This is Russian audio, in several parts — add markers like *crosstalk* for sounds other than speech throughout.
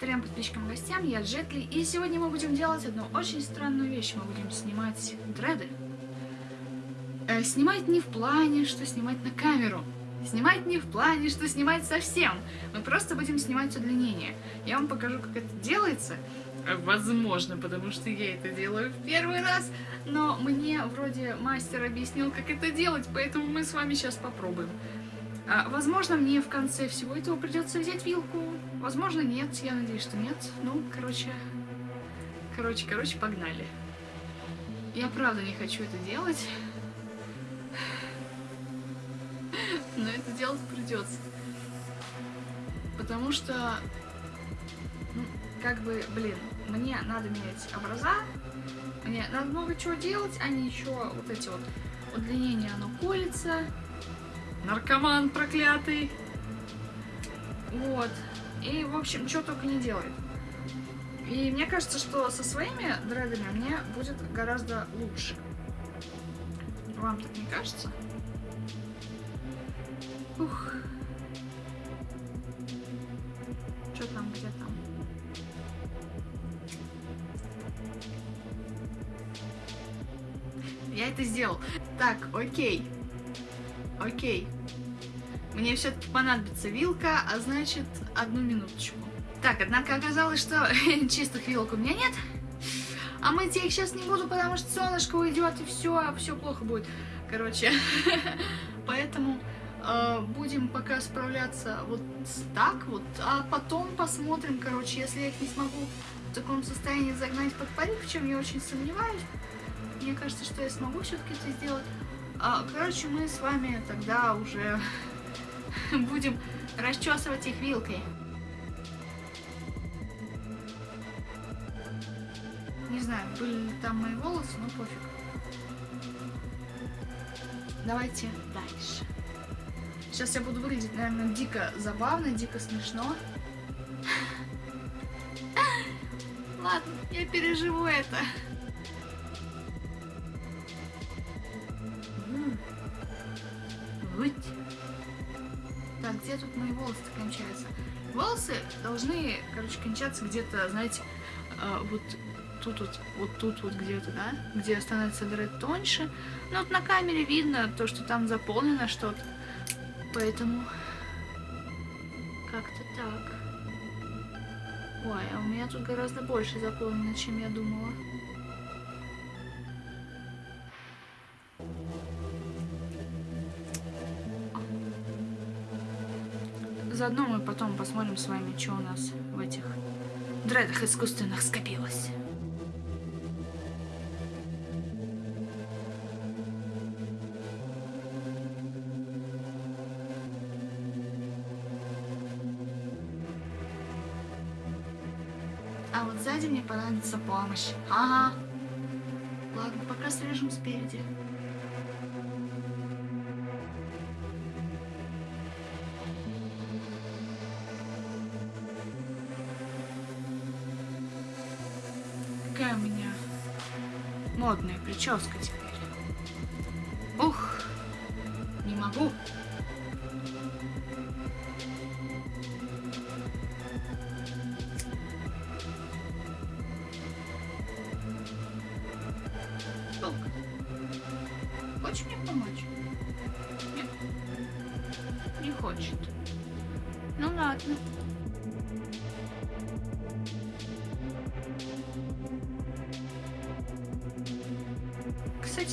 Привет подписчикам и гостям, я Джетли, и сегодня мы будем делать одну очень странную вещь. Мы будем снимать дреды. Э, снимать не в плане, что снимать на камеру. Снимать не в плане, что снимать совсем. Мы просто будем снимать удлинение. Я вам покажу, как это делается. Э, Возможно, потому что я это делаю в первый раз. Но мне вроде мастер объяснил, как это делать, поэтому мы с вами сейчас попробуем. А, возможно, мне в конце всего этого придется взять вилку. Возможно, нет. Я надеюсь, что нет. Ну, короче... Короче, короче, погнали. Я правда не хочу это делать. Но это делать придется. Потому что... Ну, как бы, блин, мне надо менять образа. Мне надо много чего делать, а не еще вот эти вот удлинения, оно колется. Наркоман проклятый. Вот. И, в общем, что только не делает. И мне кажется, что со своими дредами мне будет гораздо лучше. Вам так не кажется? Ух. Что там, где там? Я это сделал. Так, окей. Окей. Мне все-таки понадобится вилка, а значит, одну минуточку. Так, однако оказалось, что *laughs* чистых вилок у меня нет. А мыть я их сейчас не буду, потому что солнышко уйдет, и все, все плохо будет. Короче, *laughs* поэтому э, будем пока справляться вот так вот, а потом посмотрим, короче, если я их не смогу в таком состоянии загнать под парик, в чем я очень сомневаюсь. Мне кажется, что я смогу все-таки это сделать. А, короче, мы с вами тогда уже *laughs* будем расчесывать их вилкой. Не знаю, были ли там мои волосы, но пофиг. Давайте дальше. Сейчас я буду выглядеть, наверное, дико забавно, дико смешно. *laughs* Ладно, я переживу это. Волосы кончаются? Волосы должны, короче, кончаться где-то, знаете, э, вот тут вот, вот тут вот где-то, да? Где становится дред тоньше. Но вот на камере видно то, что там заполнено что-то. Поэтому как-то так. Ой, а у меня тут гораздо больше заполнено, чем я думала. Заодно мы потом посмотрим с вами, что у нас в этих дредах искусственных скопилось. А вот сзади мне понадобится помощь. Ага. Ладно, пока срежем спереди. Прическа теперь. Ух, не могу.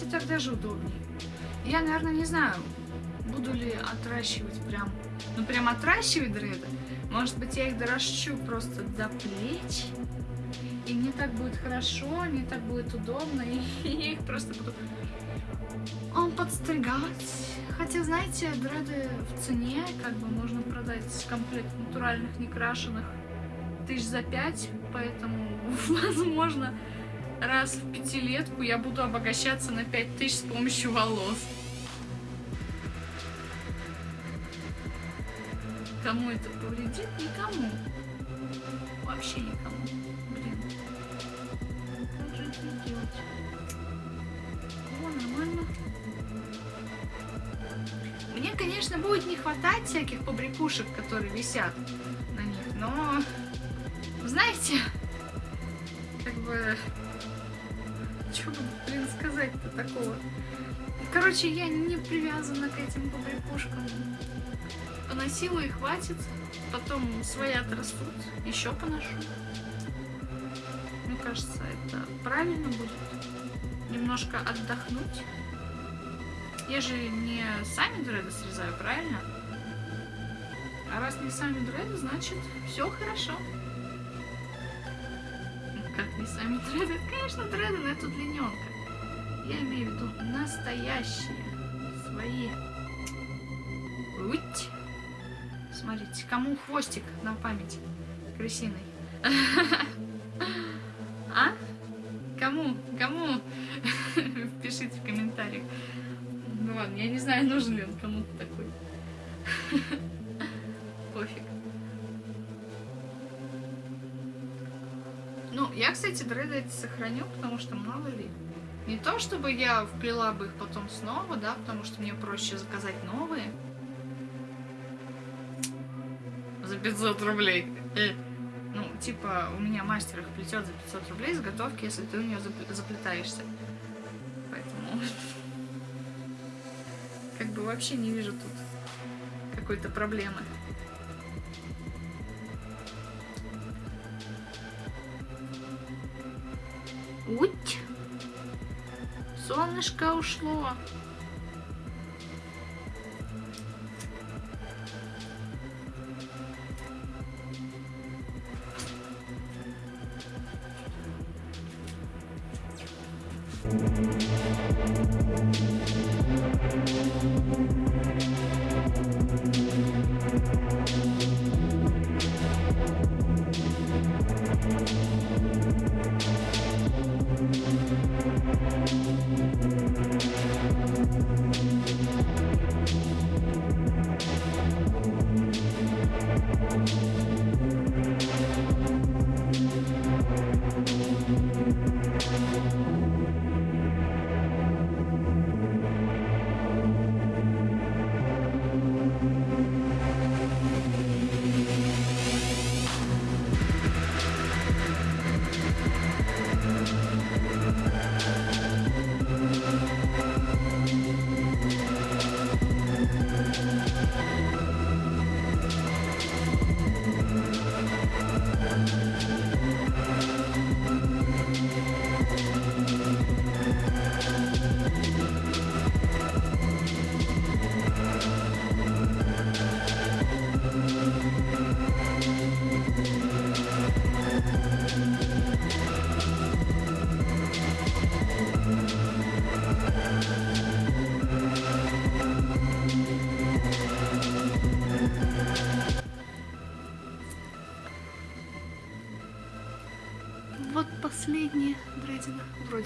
Так даже удобнее. Я, наверное, не знаю, буду ли отращивать прям, ну прям отращивать дреды. Может быть, я их доращу просто до плеч. И мне так будет хорошо, мне так будет удобно, и *laughs* я их просто буду он подстригать. Хотя, знаете, дреды в цене, как бы можно продать комплект натуральных, некрашенных тысяч за пять, поэтому, *laughs* возможно, раз в пятилетку я буду обогащаться на пять тысяч с помощью волос. Кому это повредит? Никому. Вообще никому. Блин. Как же это делать? О, нормально. Мне, конечно, будет не хватать всяких побрякушек, которые висят на них, но... знаете, как бы... Такого? Короче, я не привязана к этим побрякушкам. Поносила и хватит. Потом свои отрастут. Еще поношу. Мне кажется, это правильно будет. Немножко отдохнуть. Я же не сами дреды срезаю, правильно? А раз не сами дреды, значит все хорошо. Как не сами дреды? Конечно, дреды, но это длинненка. Я имею в виду настоящие, свои. Уть. Смотрите, кому хвостик на память крысиный? *laughs* А? Кому? Кому? *laughs* Пишите в комментариях. Ну ладно, я не знаю, нужен ли он кому-то такой. *laughs* Пофиг. Ну, я, кстати, дреды эти сохраню, потому что мало ли. Не то, чтобы я вплела бы их потом снова, да, потому что мне проще заказать новые. За 500 рублей. Э. Ну, типа, у меня мастер их плетет за 500 рублей заготовки, если ты у нее заплетаешься. Поэтому... *laughs* Как бы вообще не вижу тут какой-то проблемы. Уть! Солнышко ушло. Вот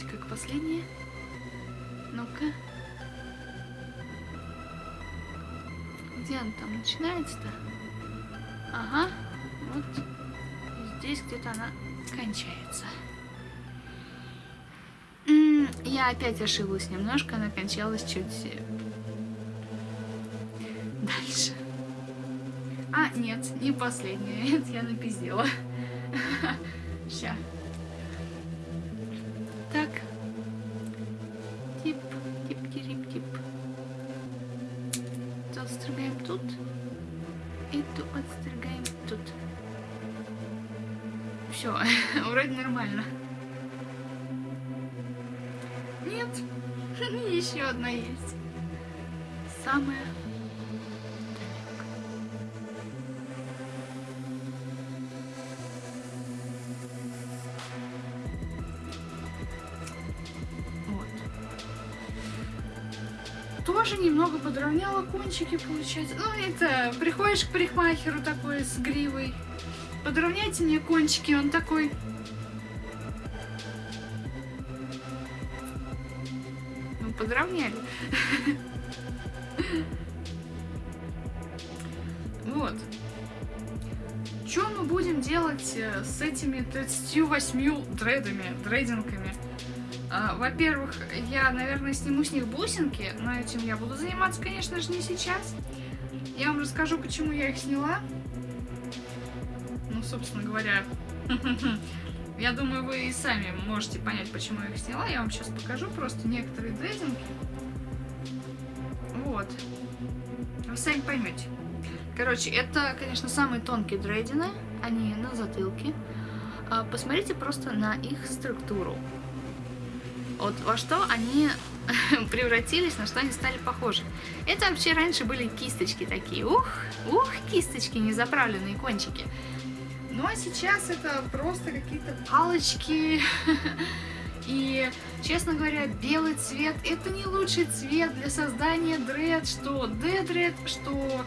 Вроде как последняя. Ну-ка. Где она там начинается-то? Ага. Вот здесь где-то она кончается. М -м, я опять ошиблась немножко, она кончалась чуть э, дальше. А, нет, не последняя. *laughs* Это я напиздела. Все, *laughs* вроде нормально. Нет, *laughs* еще одна есть. Самая тоже немного подровняла кончики, получается. Ну, это, приходишь к парикмахеру такой с гривой. Подровняйте мне кончики, он такой... Ну, подровняли. Вот. Что мы будем делать э, с этими 38 дредами, дрейдингами? А, во-первых, я, наверное, сниму с них бусинки, но этим я буду заниматься, конечно же, не сейчас. Я вам расскажу, почему я их сняла. Ну, собственно говоря, *laughs* Я думаю, вы и сами можете понять, почему я их сняла. Я вам сейчас покажу просто некоторые дрединги. Вот. Вы сами поймете. Короче, это, конечно, самые тонкие дрейдины. Они на затылке. А, посмотрите просто на их структуру. Вот во что они *laughs* превратились, на что они стали похожи. Это вообще раньше были кисточки такие. Ух, ух, кисточки, незаправленные кончики. Ну а сейчас это просто какие-то палочки. *laughs* И, честно говоря, белый цвет это не лучший цвет для создания дред, что D-дред, что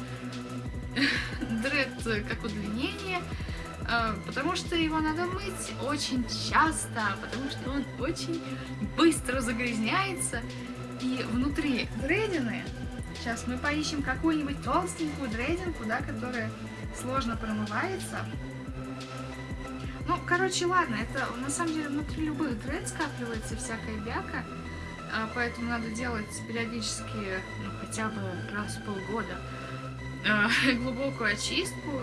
*laughs* дред как удлинение. А, потому что его надо мыть очень часто, потому что он очень быстро загрязняется. И внутри дредины, сейчас мы поищем какую-нибудь толстенькую дрединку, да, которая сложно промывается. Ну, короче, ладно, это на самом деле внутри любых дред скапливается всякая бяка, а, поэтому надо делать периодически, ну, хотя бы раз в полгода, а, *laughs* глубокую очистку.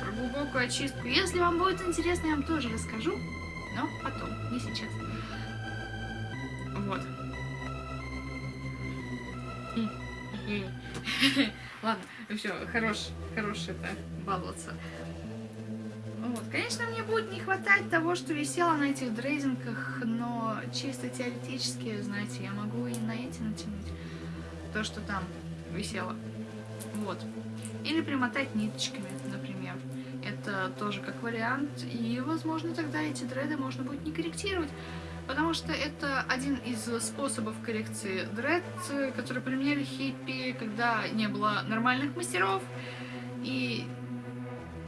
Про глубокую очистку. Если вам будет интересно, я вам тоже расскажу, но потом, не сейчас. Вот. *laughs* Ладно, все, хорош, хорош это баловаться. Вот. Конечно, мне будет не хватать того, что висело на этих дрейзинках, но чисто теоретически, знаете, я могу и на эти натянуть то, что там висело. Вот. Или примотать ниточками, например. Это тоже как вариант. И, возможно, тогда эти дреды можно будет не корректировать. Потому что это один из способов коррекции дред, который применяли хиппи, когда не было нормальных мастеров.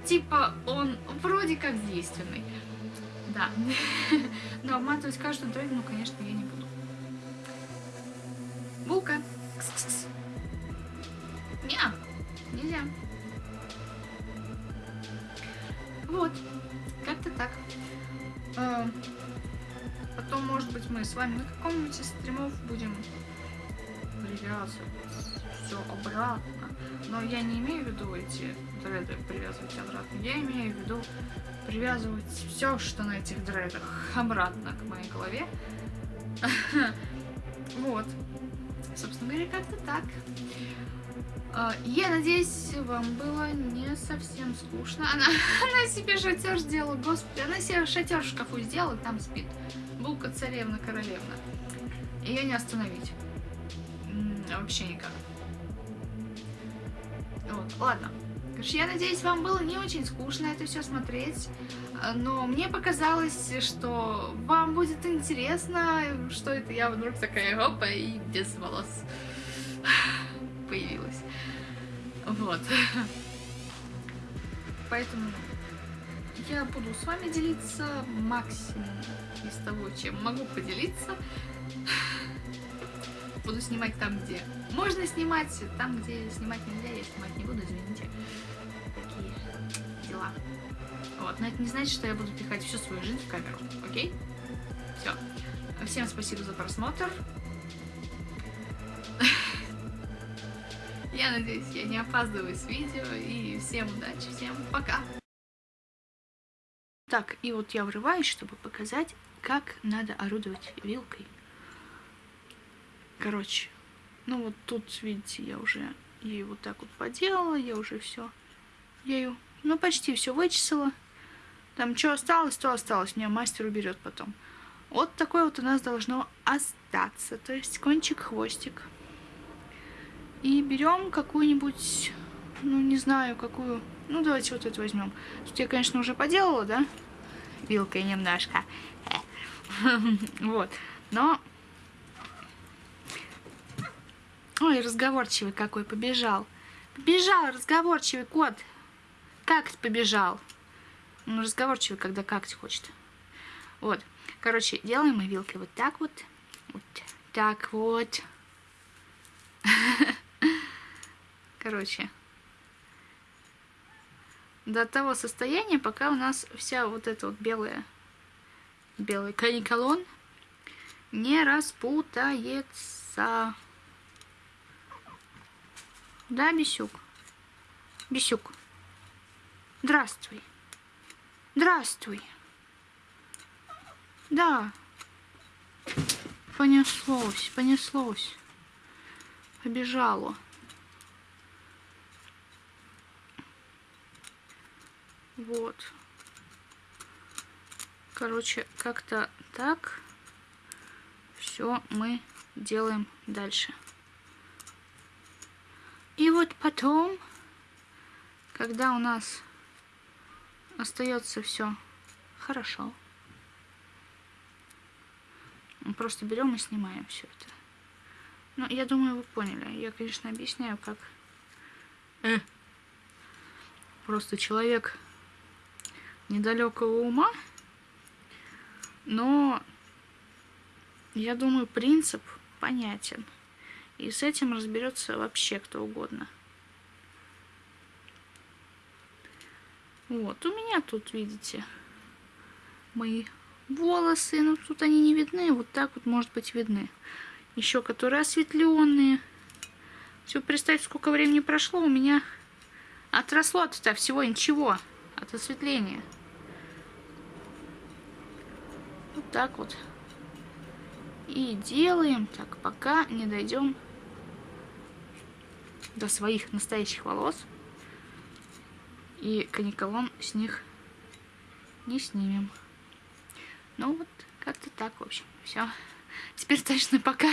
Типа он вроде как действенный. Да. Но обматывать каждую дрель, ну, конечно, я не буду. Булка. Кс -кс -кс. Не, нельзя. Вот. Как-то так. А, потом, может быть, мы с вами на каком-нибудь из стримов будем привязывать обратно. Но я не имею в виду эти дреды привязывать обратно. Я имею в виду привязывать все, что на этих дредах, обратно к моей голове. *laughs* Вот. Собственно говоря, как-то так. А, я надеюсь, вам было не совсем скучно. Она, *laughs* она себе шатер сделала, господи, она себе шатер в шкафу сделала, там спит. Булка царевна королевна. Ее не остановить. Вообще никак. Вот, ладно. Короче, я надеюсь, вам было не очень скучно это все смотреть, но мне показалось, что вам будет интересно, что это я вдруг такая опа и без волос *sighs* появилась. Вот. *laughs* Поэтому я буду с вами делиться максимум из того, чем могу поделиться. *laughs* Буду снимать там, где можно снимать, там, где снимать нельзя, я снимать не буду, извините. Такие дела. Вот, но это не значит, что я буду пихать всю свою жизнь в камеру, окей? Все. Всем спасибо за просмотр. Я надеюсь, я не опаздываю с видео. И всем удачи, всем пока! Так, и вот я врываюсь, чтобы показать, как надо орудовать вилкой. Короче, ну вот тут, видите, я уже ей вот так вот поделала, я уже все, я ее, ну почти все вычесала. Там что осталось, то осталось, мне мастер уберет потом. Вот такое вот у нас должно остаться, то есть кончик-хвостик. И берем какую-нибудь, ну не знаю, какую, ну давайте вот эту возьмем. Тут я, конечно, уже поделала, да, вилкой немножко. *laughs* Вот, но Ой, разговорчивый какой, побежал. Побежал, разговорчивый кот. Как побежал? Ну, разговорчивый, когда как хочет. Вот. Короче, делаем мы вилкой вот так вот. Вот так вот. *laughs* Короче. До того состояния, пока у нас вся вот эта вот белая, белый каниколон не распутается. Да, Бесюк? Бесюк. Здравствуй. Здравствуй. Да. Понеслось, понеслось. Побежало. Вот. Короче, как-то так все мы делаем дальше. И вот потом, когда у нас остается все хорошо, мы просто берем и снимаем все это. Ну, я думаю, вы поняли. Я, конечно, объясняю, как э, просто человек недалекого ума, но я думаю, принцип понятен. И с этим разберется вообще кто угодно. Вот, у меня тут, видите, мои волосы, но тут они не видны, вот так вот, может быть, видны. Еще которые осветленные. Все, представьте, сколько времени прошло, у меня отросло от всего ничего, от осветления. Вот так вот. И делаем так, пока не дойдем до своих настоящих волос. И каниколон с них не снимем. Ну вот, как-то так, в общем. Все. Теперь точно пока.